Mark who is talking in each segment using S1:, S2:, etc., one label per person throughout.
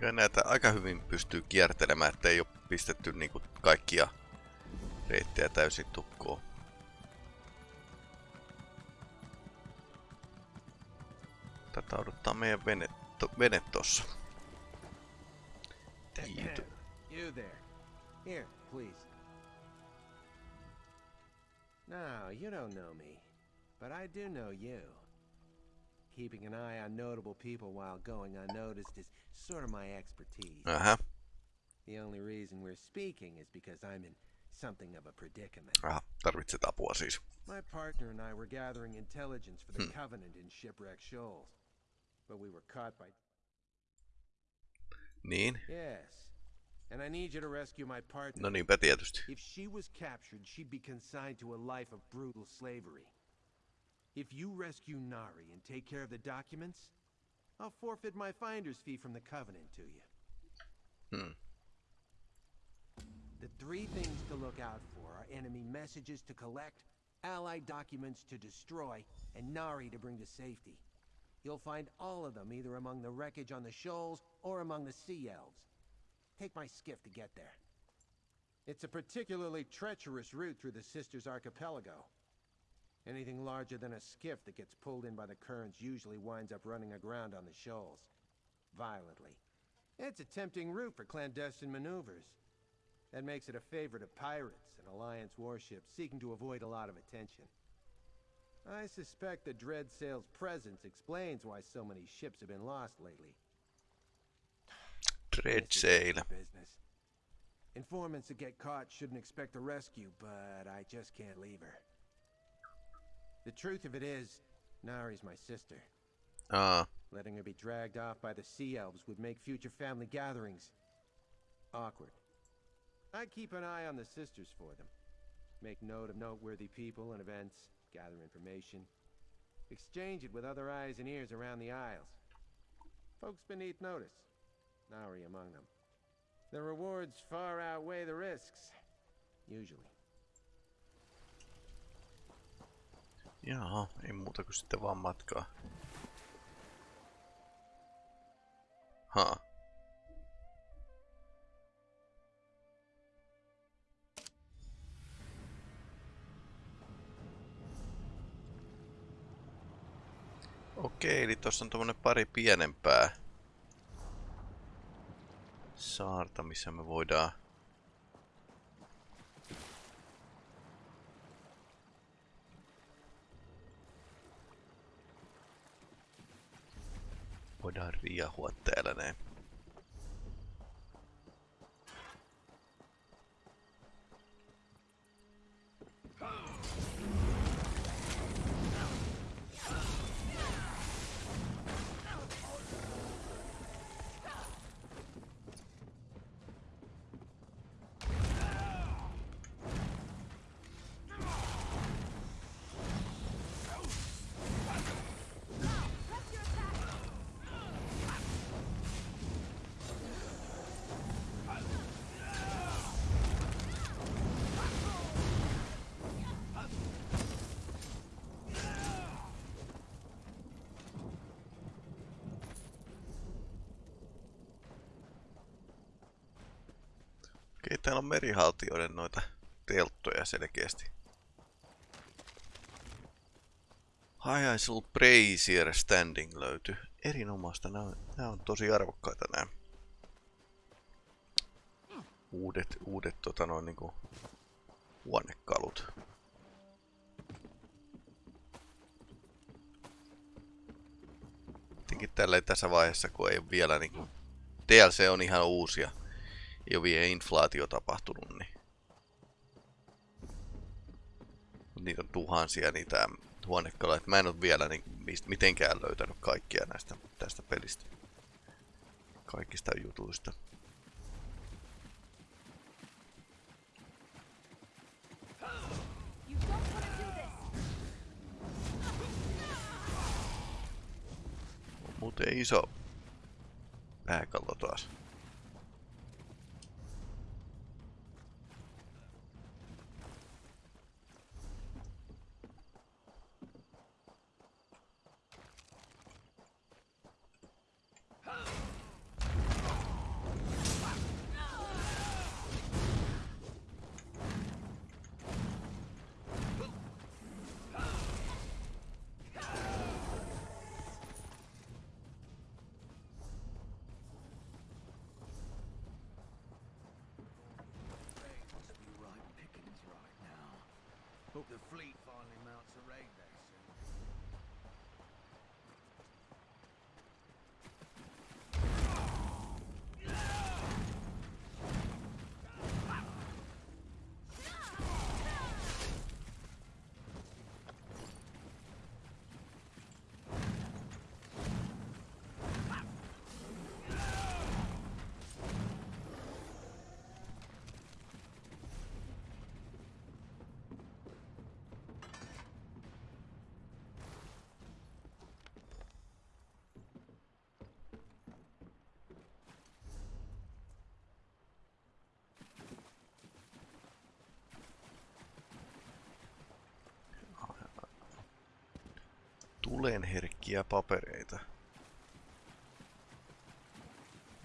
S1: Ja näitä aika hyvin pystyy kiertelemään, ettei ole pistetty niinku kaikkia reittejä täysin tukkoon. Tätä odottaa meidän vene, to, vene tossa. Tiito.
S2: You there. Here, please. No, you don't know me. But I do know you. Keeping an eye on notable people while going unnoticed is sort of my expertise.
S1: Aha.
S2: The only reason we're speaking is because I'm in something of a predicament.
S1: Aha, tarvitset apua siis.
S2: My partner and I were gathering intelligence for the
S1: Hmm.
S2: Covenant in Shipwreck Shoals. But we were caught by...
S1: Niin.
S2: Yes. And I need you to rescue my partner.
S1: No niinpä tietysti.
S2: If she was captured, she'd be consigned to a life of brutal slavery. If you rescue Nari and take care of the documents, I'll forfeit my finder's fee from the Covenant to you.
S1: Hmm.
S2: The three things to look out for are enemy messages to collect, allied documents to destroy, and Nari to bring to safety. You'll find all of them either among the wreckage on the shoals or among the sea elves. Take my skiff to get there. It's a particularly treacherous route through the Systres Archipelago. Anything larger than a skiff that gets pulled in by the currents usually winds up running aground on the shoals. Violently. It's a tempting route for clandestine maneuvers. That makes it a favorite of pirates and Alliance warships seeking to avoid a lot of attention. I suspect the Dread Sail's presence explains why so many ships have been lost lately.
S1: Dread Sail.
S2: business. Informants that get caught shouldn't expect a rescue, but I just can't leave her. The truth of it is, Nari's my sister.
S1: Aa,
S2: Letting her be dragged off by the Sea Elves would make future family gatherings awkward. I keep an eye on the sisters for them. Make note of noteworthy people and events, gather information, exchange it with other eyes and ears around the Isles. Folks beneath notice, Nari among them. The rewards far outweigh the risks, usually.
S1: Jaha, ei muuta kuin sitten vaan matkaa. Ha. Okei, eli tossa on tommonen pari pienempää saarta, missä me voidaan voidaan riehua täällä näin. Okei, täällä on merihaltijoiden noita telttoja selkeästi. Hajaisel Brazier Standing löytyi. Erinomaista, nämä on, nämä on tosi arvokkaita nämä. Uudet, uudet tota noin niinku huonekalut. Tietenkin tällä tässä vaiheessa, kun ei ole vielä niinku... DLC on ihan uusia ei ole vielä inflaatio tapahtunut, niin Mut niitä on tuhansia niitä huonekaloja. Mä en ole vielä niin, mist, mitenkään löytänyt kaikkia näistä tästä pelistä. Kaikista jutuista. Muuten iso pääkallo Tulenherkkiä papereita.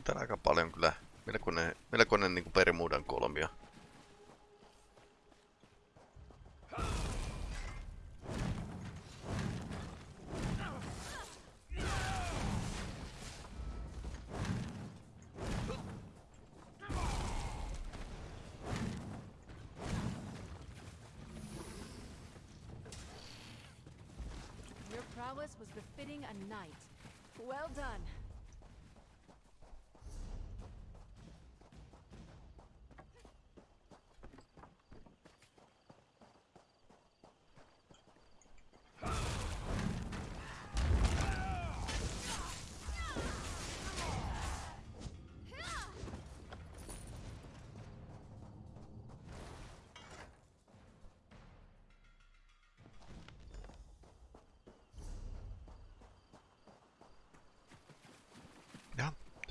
S1: Tää on aika paljon kyllä. Melkoinen, melkoinen niinku Bermudan kolmio.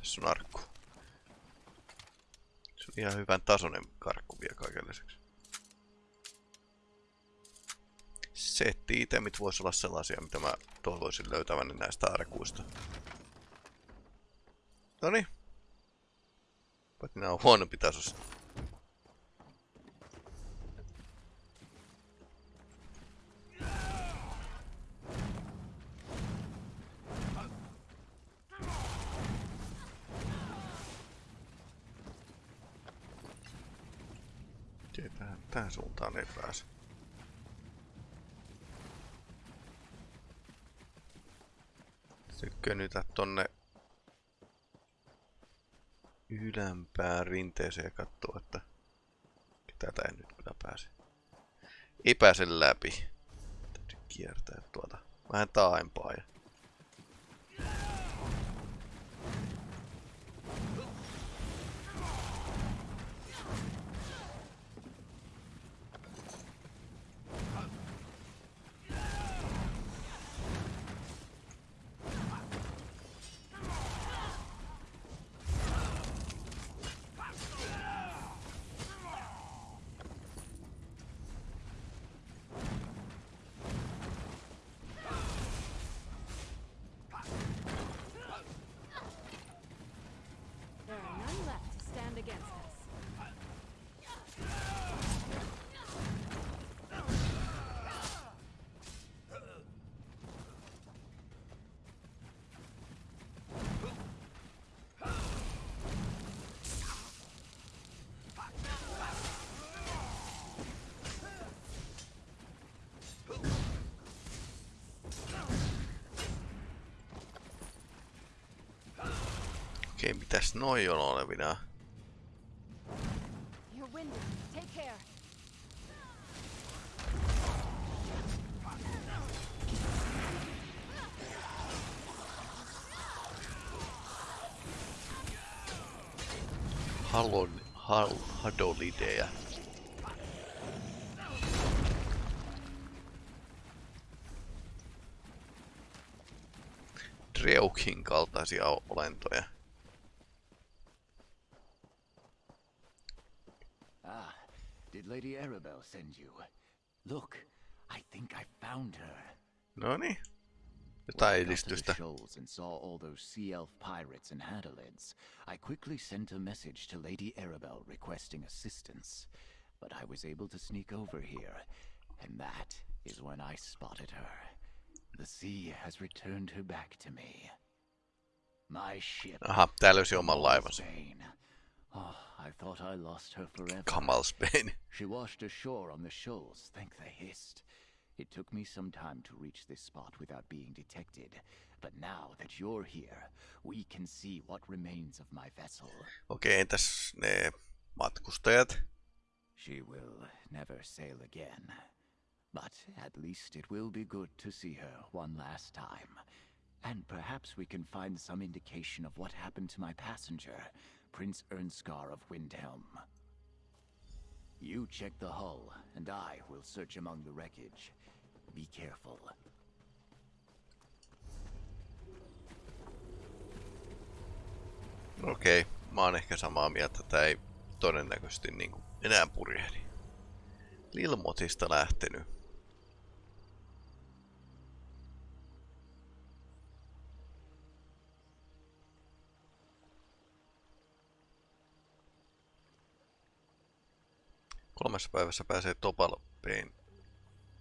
S1: Tässä on arkku. Se on ihan hyvän tasoinen karkku vielä kaiken lisäksi. Setti-itemit voisi olla sellaisia, mitä mä toivoisin löytäväni näistä arkuista. Noni. Paitsi nää on huonompi tasossa. Ei pääse. Sitten tonne ylempään rinteeseen ja katsoo, että tätä en nyt kyllä pääse. Ei pääse läpi. Täytyy kiertää tuota vähän taaempaa ja Okei, mitäs noi on olevina? Halon, hal, hadolidejä. Dreukin kaltaisia olentoja.
S3: Arabelle send you? Look, I think I found her.
S1: Noni.
S3: When
S1: Jotain
S3: I got to the
S1: edistystä.
S3: shoals and saw all those sea elf pirates and hadalids, I quickly sent a message to Lady Arabelle requesting assistance. But I was able to sneak over here, and that is when I spotted her. The sea has returned her back to me. My ship
S1: Aha, tää löysi oman laivansa.
S3: I thought I lost her forever.
S1: Kamalsbane.
S3: She washed ashore on the shoals, thank the hist. It took me some time to reach this spot without being detected. But now that you're here, we can see what remains of my vessel.
S1: Okei, entäs ne matkustajat?
S3: She will never sail again. But at least it will be good to see her one last time. And perhaps we can find some indication of what happened to my passenger, Prince Irnskar of Windhelm. You check the hull, and I will search among the wreckage. Be careful.
S1: Okei, mä oon ehkä samaa mieltä, että ei todennäköisesti niinku enää purjehdi. Lilmotista lähtenyt. Kolmessa päivässä pääsee Topalpeen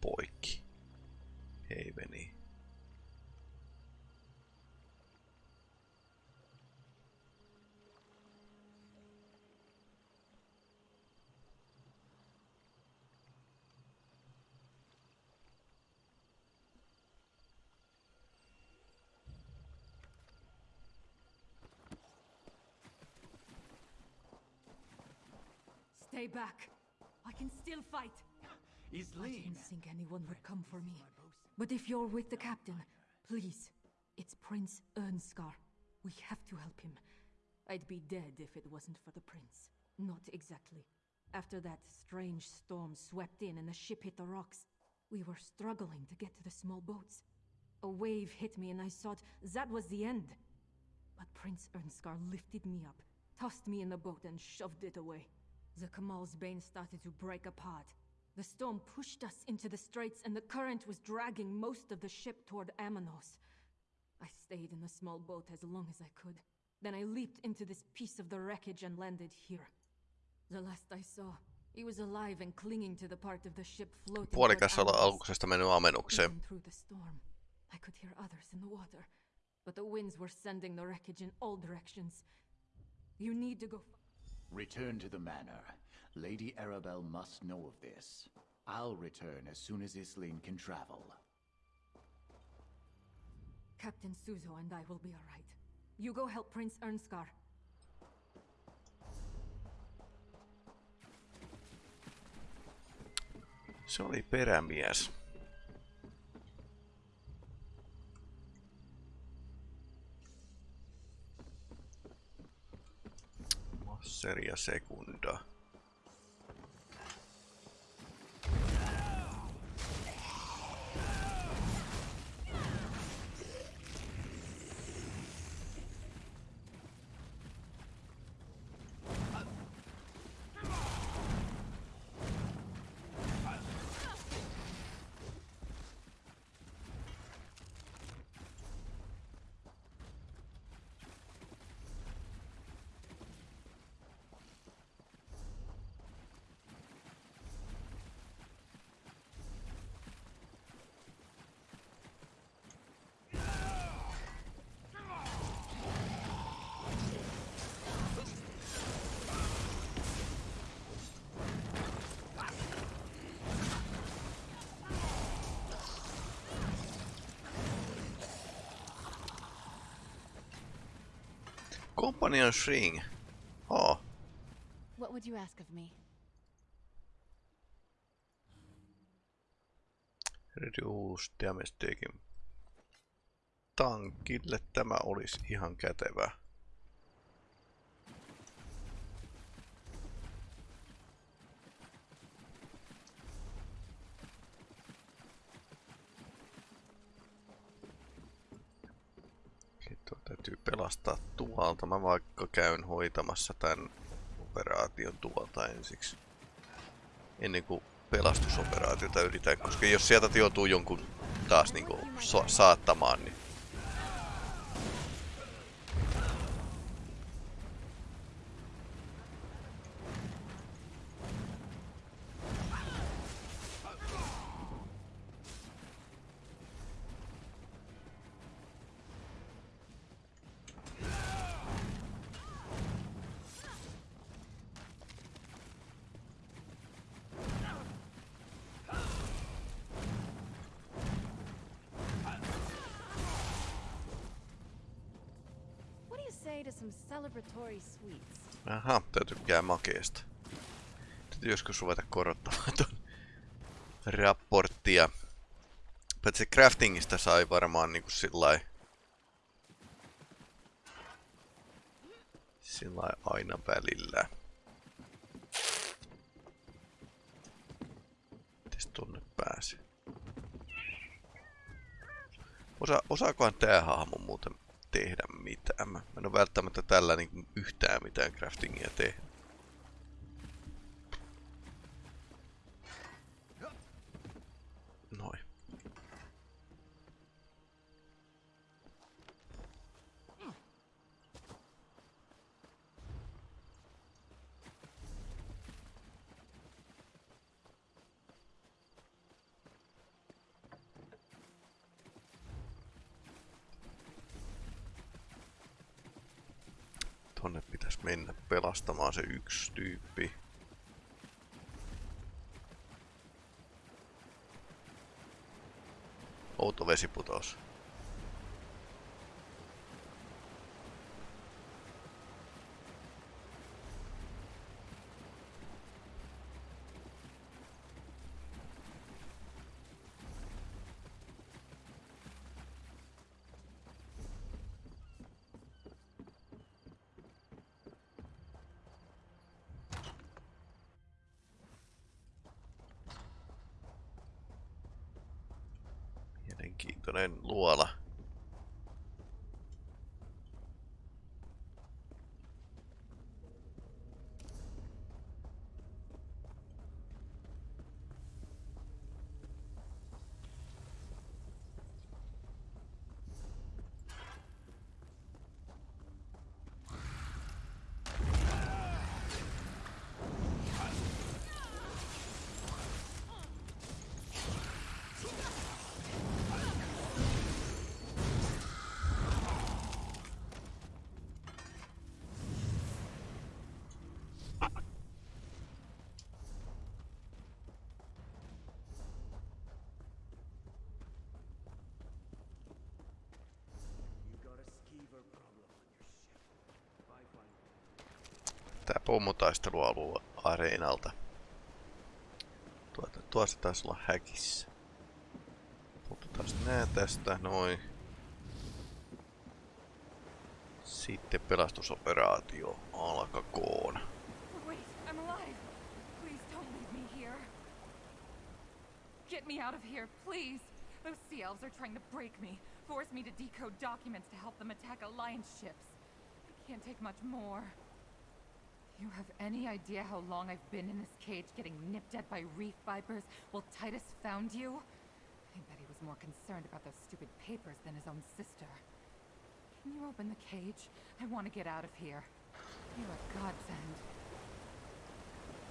S1: poikki. Heiveni.
S4: Stay back. I can still fight. I didn't think anyone would come for me. But if you're with the captain, please. It's Prince Irnskar. We have to help him. I'd be dead if it wasn't for the prince. Not exactly. After that strange storm swept in and the ship hit the rocks, we were struggling to get to the small boats. A wave hit me and I thought that was the end. But Prince Irnskar lifted me up, tossed me in the boat and shoved it away. The Kamal's Bane started to break apart. The storm pushed us into the straits and the current was dragging most of the ship toward Amenos. I stayed in the small boat as long as I could. Then I leaped into this piece of the wreckage and landed here. The last I saw, he was alive and clinging to the part of the ship floating
S1: Puolikas olla
S4: Amenos.
S1: alkuksesta mennyt amenukseen.
S4: Through the storm, I could hear others in the water. But the winds were sending the wreckage in all directions. You need to go.
S3: Return to the manor. Lady Arabelle must know of this. I'll return as soon as Isleen can travel.
S4: Captain Suzo and I will be alright. You go help Prince Irnskar.
S1: Se oli perämies. Seria sekunda. Sekunda. Companion String. Oh,
S4: What would you ask of me?
S1: reduce damage taken. Tankille tämä olisi ihan kätevä. Sitten pelastaa tuolta. Mä vaikka käyn hoitamassa tämän operaation tuolta ensiksi. Ennen kuin pelastusoperaatiota yritän, koska jos sieltä joutuu jonkun taas niinku so- saattamaan, niin makeesta. Täytyy joskus ruveta korottamaan ton raporttia. Paitsi craftingista sai varmaan niinku sillai... Sillai aina välillä. Mites tonne pääsee? Osa, osaakohan tää hahmo muuten tehdä mitään? Mä en oo välttämättä tällä niin yhtään mitään craftingia tehdä. Noin. Tonne pitäisi mennä pelastamaan se yksi tyyppi. Outo vesiputous. Mielenkiintoinen Tää pommotaistelualue areenalta. Tuota, tuossa taisi olla häkissä. Otetaan nää tästä, noin. Sitten pelastusoperaatio alkakoon.
S5: Get me out of here, please. Those sea elves are trying to break me, force me to decode documents to help them attack Alliance ships. I can't take much more. You have any idea how long I've been in this cage getting nipped at by reef vipers while Titus found you? I bet he was more concerned about those stupid papers than his own sister. Can you open the cage? I want to get out of here. You're a godsend.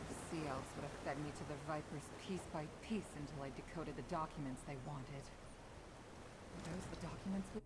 S5: The sea elves would have fed me to the vipers piece by piece until I decoded the documents they wanted. Are those the documents we...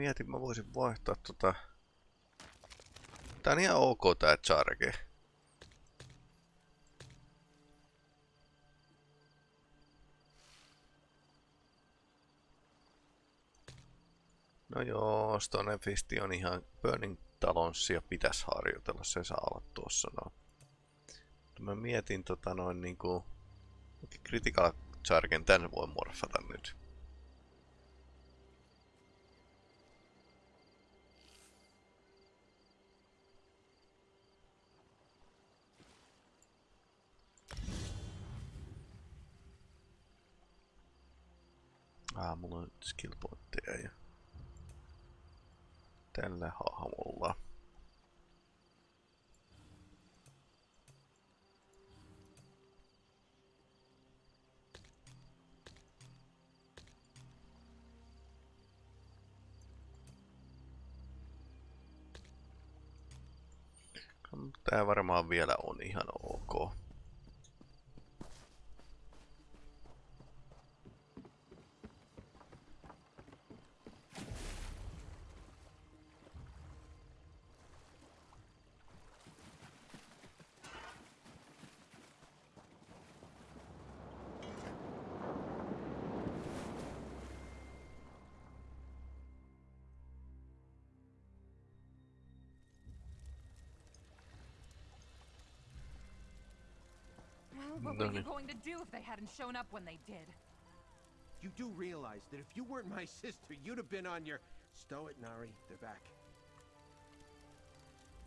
S1: mietin, mä voisin vaihtaa tota... Tää on ihan ok tää charge. No joo, Stone Fisti on ihan Burning Talonsia pitäisi harjoitella, se saa olla tuossa no. Mä mietin tota noin niinku... Critical Chargen tän voi morfata nyt. Ah, mulla on skill pointteja ja tällä hahmolla. Tää varmaan vielä on ihan ok.
S5: What were you going to do if they hadn't shown up when they did?
S2: You do realize that if you weren't my sister, you'd have been on your... Stow it, Nari. They're back.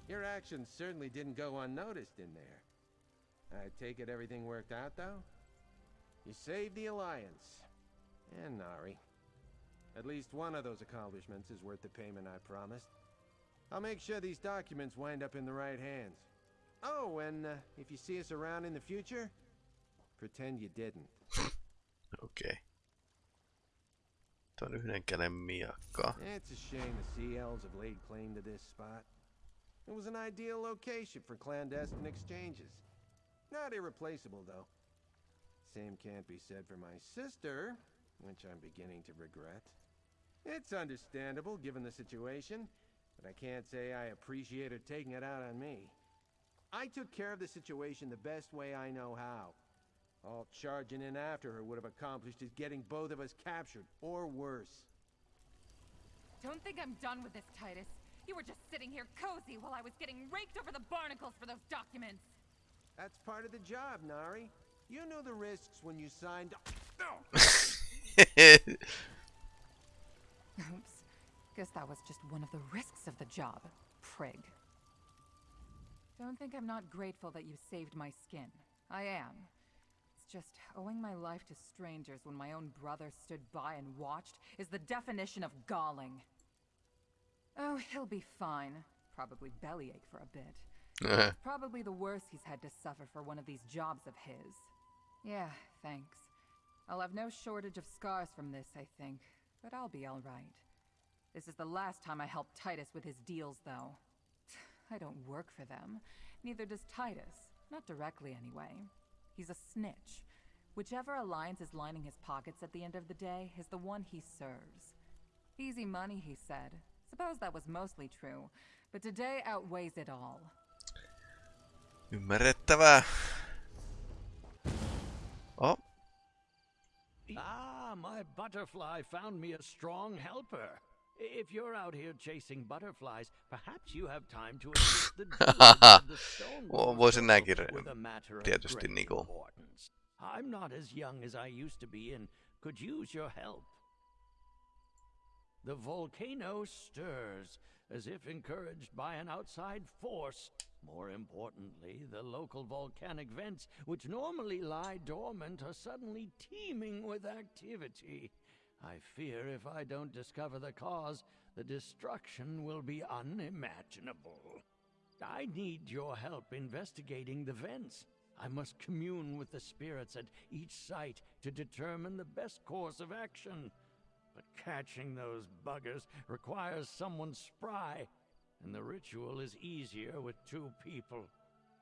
S2: Your actions certainly didn't go unnoticed in there. I take it everything worked out, though? You saved the Alliance. And Nari. At least one of those accomplishments is worth the payment I promised. I'll make sure these documents wind up in the right hands. Oh, and uh, if you see us around in the future, pretend you didn't.
S1: Okay. Tuo on yhden käden miakka.
S2: It's a shame the Sea Elves have laid claim to this spot. It was an ideal location for clandestine exchanges. Not irreplaceable, though. Same can't be said for my sister, which I'm beginning to regret. It's understandable given the situation, but I can't say I appreciate her taking it out on me. I took care of the situation the best way I know how. All charging in after her would have accomplished is getting both of us captured, or worse.
S5: Don't think I'm done with this, Titus. You were just sitting here cozy while I was getting raked over the barnacles for those documents.
S2: That's part of the job, Nari. You knew the risks when you signed.
S5: Oops. Guess that was just one of the risks of the job, prig. Don't think I'm not grateful that you saved my skin. I am. It's just owing my life to strangers when my own brother stood by and watched is the definition of galling. Oh, he'll be fine. Probably bellyache for a bit. Uh-huh. Probably the worst he's had to suffer for one of these jobs of his. Yeah, thanks. I'll have no shortage of scars from this, I think, but I'll be alright. This is the last time I help Titus with his deals, though. I don't work for them. Neither does Titus. Not directly, anyway. He's a snitch. Whichever alliance is lining his pockets at the end of the day is the one he serves. Easy money, he said. Suppose that was mostly true, but today outweighs it all.
S1: Ymmärrettävää. Oh,
S6: Ah, my butterfly found me a strong helper. If you're out here chasing butterflies, perhaps you have time to assist the the stone
S1: Vo- voisin näinkin
S6: with a matter of
S1: tietysti
S6: great
S1: niinku-
S6: importance. I'm not as young as I used to be and could use your help. The volcano stirs, as if encouraged by an outside force. More importantly, the local volcanic vents, which normally lie dormant, are suddenly teeming with activity. I fear if I don't discover the cause, the destruction will be unimaginable. I need your help investigating the vents. I must commune with the spirits at each site to determine the best course of action. But catching those buggers requires someone spry, and the ritual is easier with two people.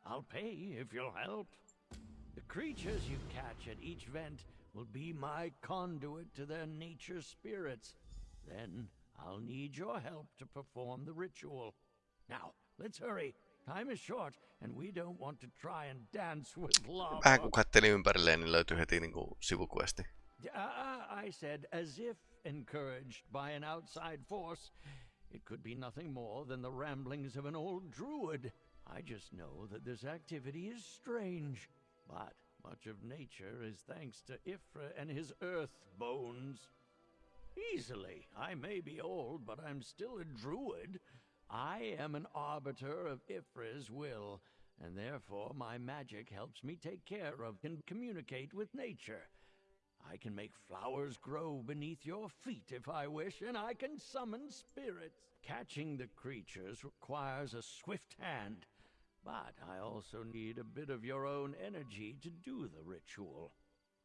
S6: I'll pay if you'll help. The creatures you catch at each vent will be my conduit to their nature spirits. Then I'll need your help to perform the ritual. Now, let's hurry. Time is short, and we don't want to try and dance with lava.
S1: vähän kun katteli ympärilleen, niin löytyi heti niinku sivukuesti.
S6: Uh, I said, as if encouraged by an outside force. It could be nothing more than the ramblings of an old druid. I just know that this activity is strange, but much of nature is thanks to Y'ffre and his earth bones. Easily. I may be old, but I'm still a druid. I am an arbiter of Y'ffre's will, and therefore my magic helps me take care of and communicate with nature. I can make flowers grow beneath your feet if I wish, and I can summon spirits. Catching the creatures requires a swift hand, but I also need a bit of your own energy to do the ritual.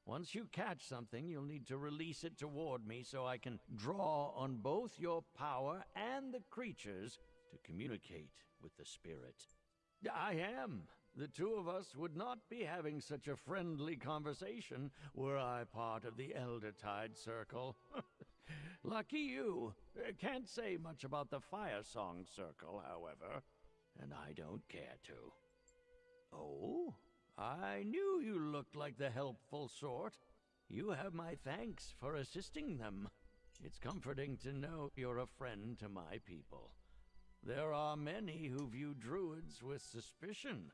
S6: Once you catch something, you'll need to release it toward me so I can draw on both your power and the creatures to communicate with the spirit. I am. The two of us would not be having such a friendly conversation were I part of the Elder Tide Circle. Lucky you. Can't say much about the Fire Song Circle, however, and I don't care to. Oh, I knew you looked like the helpful sort. You have my thanks for assisting them. It's comforting to know you're a friend to my people. There are many who view druids with suspicion,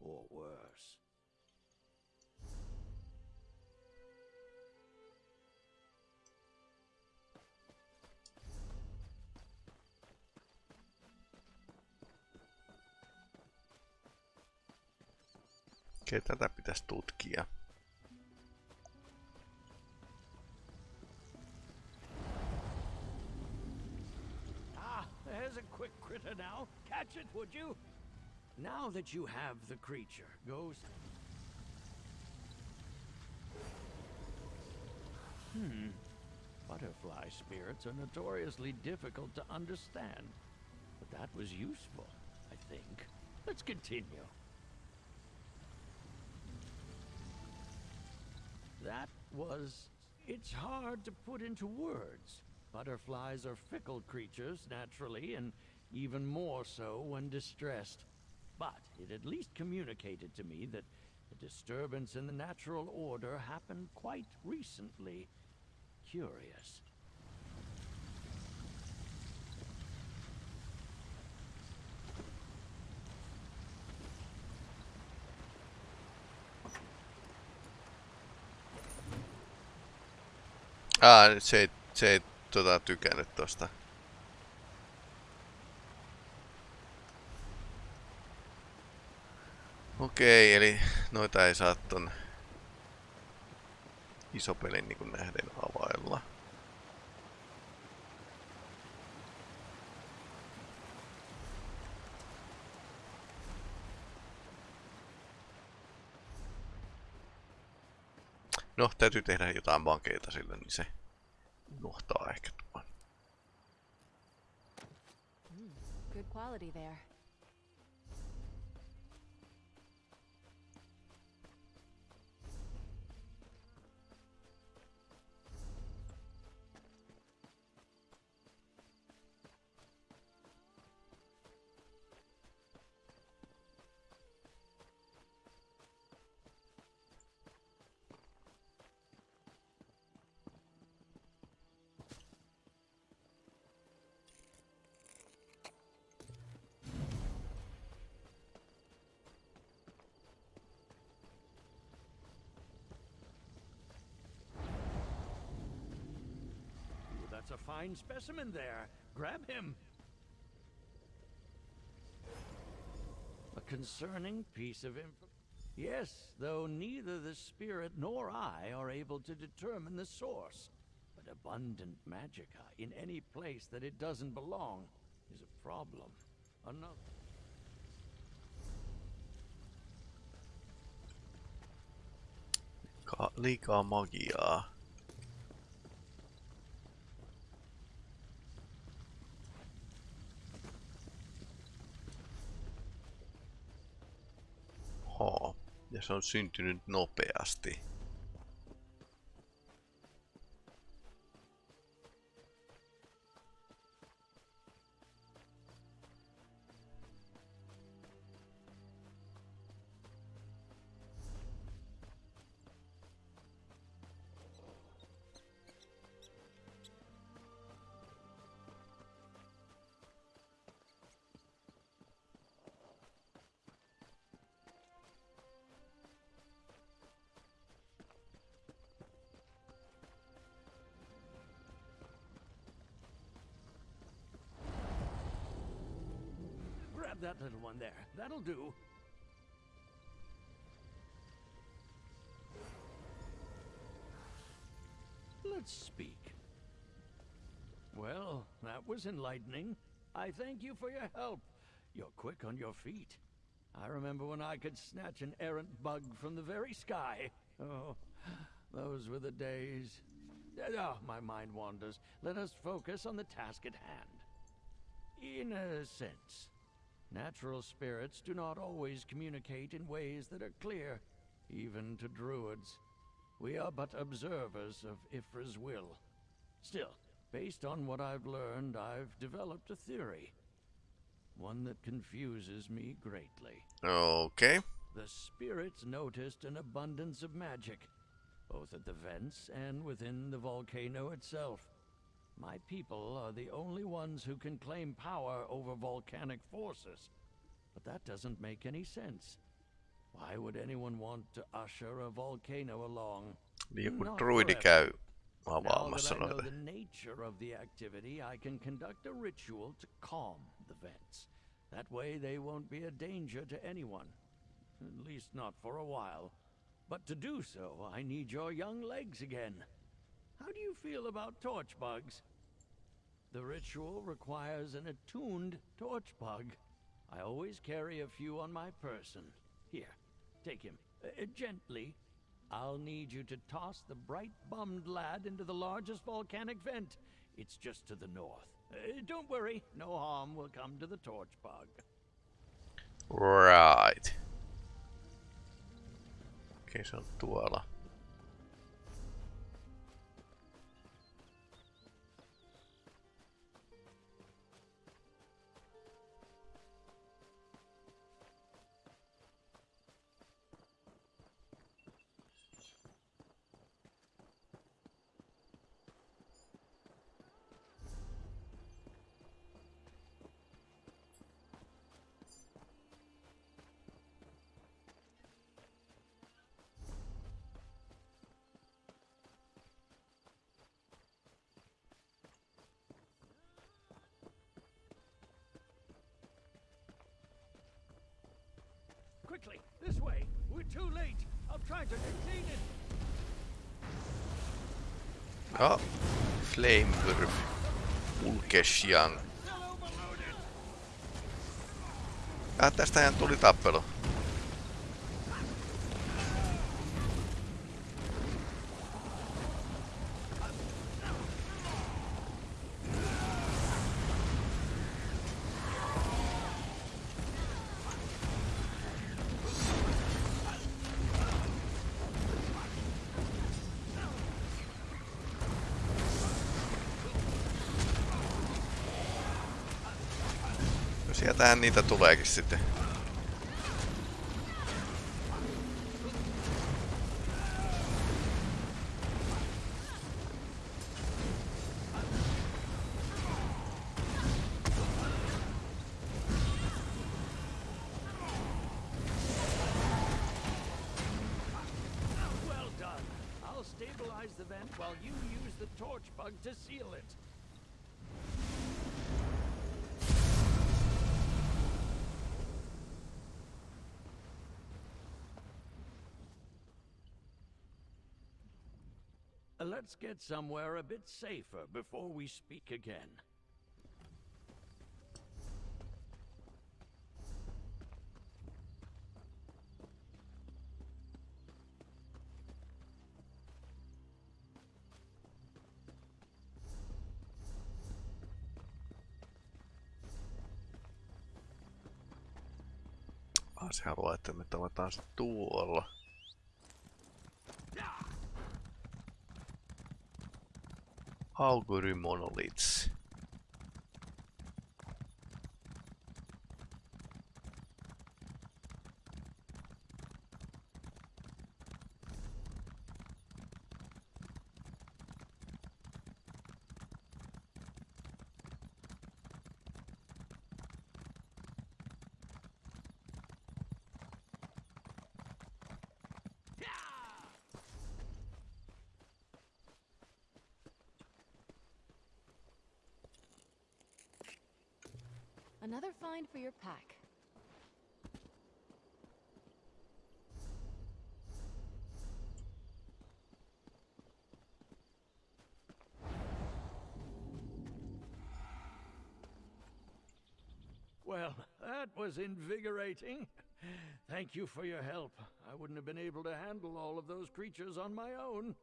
S6: or worse.
S1: Okei, tätä pitäisi tutkia.
S6: Ah, there's a quick critter now. Catch it, would you? Now that you have the creature, go. Hmm. Butterfly spirits are notoriously difficult to understand. But that was useful, I think. Let's continue. That was. It's hard to put into words. Butterflies are fickle creatures, naturally, and even more so when distressed. But it at least communicated to me that a disturbance in the natural order happened quite recently. Curious.
S1: Aa, nyt se ei, se ei tota, tykännyt tosta. Okei, eli noita ei saa ton isopelin niin nähden availla. No, täytyy tehdä jotain vankeita sillä, niin se unohtaa ehkä tuon.
S7: Good quality there.
S6: Fine specimen there. Grab him. A concerning piece of info. Yes, though neither the spirit nor I are able to determine the source. But abundant magicka in any place that it doesn't belong is a problem. Another.
S1: Ka- liikaa magiaa. Ja se on syntynyt nopeasti.
S6: Grab that little one there. That'll do. Let's speak. Well, that was enlightening. I thank you for your help. You're quick on your feet. I remember when I could snatch an errant bug from the very sky. Oh, those were the days. Oh, my mind wanders. Let us focus on the task at hand. In a sense. Natural spirits do not always communicate in ways that are clear, even to druids. We are but observers of Y'ffre's will. Still, based on what I've learned, I've developed a theory. One that confuses me greatly.
S1: Okay.
S6: The spirits noticed an abundance of magic, both at the vents and within the volcano itself. My people are the only ones who can claim power over volcanic forces. But that doesn't make any sense. Why would anyone want to usher a volcano along?
S1: Joku druidi
S6: forever.
S1: käy
S6: Now
S1: avaamassa
S6: that I know the nature of the activity, I can conduct a ritual to calm the vents. That way they won't be a danger to anyone. At least not for a while. But to do so, I need your young legs again. How do you feel about torch bugs? The ritual requires an attuned torch bug. I always carry a few on my person. Here, take him. Uh, gently. I'll need you to toss the bright bummed lad into the largest volcanic vent. It's just to the north. Uh, don't worry, no harm will come to the torch bug.
S1: Right. Okei, se tuolla.
S6: Quickly, this way. We're too late. I'll try to contain it.
S1: Ja, Flamewurf.
S6: Overloaded.
S1: Ah, tästähän tuli tappelu. No sieltähän niitä tuleekin sitten.
S6: Stabilize the vent while you use the torch bug to seal it. Let's get somewhere a bit safer before we speak again.
S1: Se haluaa, että me tavataan se Augury Monoliths.
S7: Another find for your pack.
S6: Well, that was invigorating. Thank you for your help. I wouldn't have been able to handle all of those creatures on my own.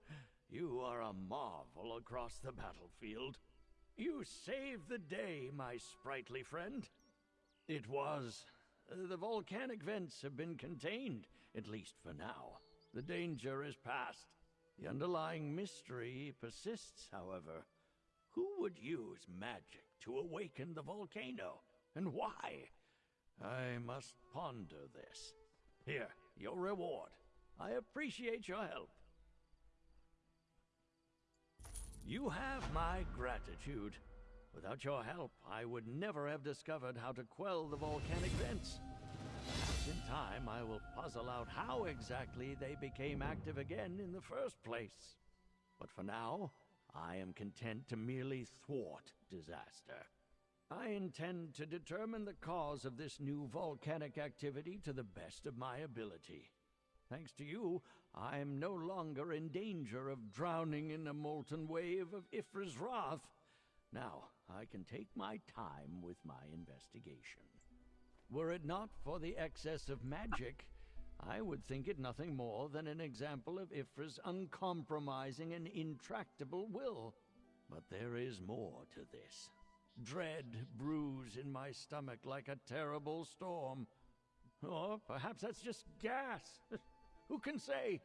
S6: You are a marvel across the battlefield. You saved the day, my sprightly friend. It was. The volcanic vents have been contained, at least for now. The danger is past. The underlying mystery persists, however. Who would use magic to awaken the volcano, and why? I must ponder this. Here, your reward. I appreciate your help. You have my gratitude. Without your help, I would never have discovered how to quell the volcanic vents. Perhaps in time, I will puzzle out how exactly they became active again in the first place. But for now, I am content to merely thwart disaster. I intend to determine the cause of this new volcanic activity to the best of my ability. Thanks to you, I am no longer in danger of drowning in a molten wave of Y'ffre's wrath. Now, I can take my time with my investigation. Were it not for the excess of magic, I would think it nothing more than an example of Y'ffre's uncompromising and intractable will. But there is more to this. Dread brews in my stomach like a terrible storm. Or perhaps that's just gas. Who can say?